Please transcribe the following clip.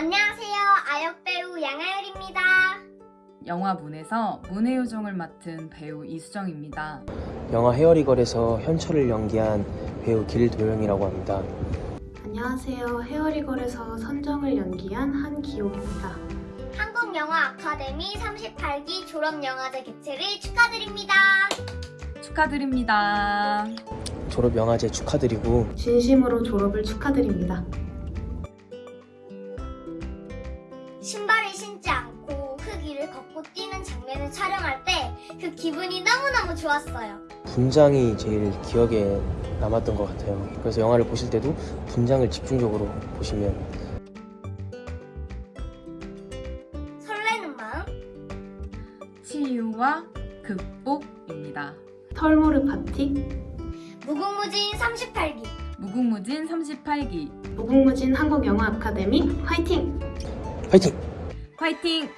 안녕하세요. 아역배우 양하열입니다. 영화문에서 문의 요정을 맡은 배우 이수정입니다. 영화 헤어리걸에서 현철을 연기한 배우 길도영이라고 합니다. 안녕하세요. 헤어리걸에서 선정을 연기한 한기호입니다. 한국영화 아카데미 38기 졸업영화제 개최를 축하드립니다. 축하드립니다. 졸업영화제 축하드리고 진심으로 졸업을 축하드립니다. 신발을 신지 않고 흙 위를 걷고 뛰는 장면을 촬영할 때 그 기분이 너무너무 좋았어요. 분장이 제일 기억에 남았던 것 같아요. 그래서 영화를 보실 때도 분장을 집중적으로 보시면 설레는 마음, 치유와 극복입니다. 털모르 파티, 무궁무진 38기. 무궁무진 38기 무궁무진 한국영화 아카데미 화이팅! 파이팅! 화이팅!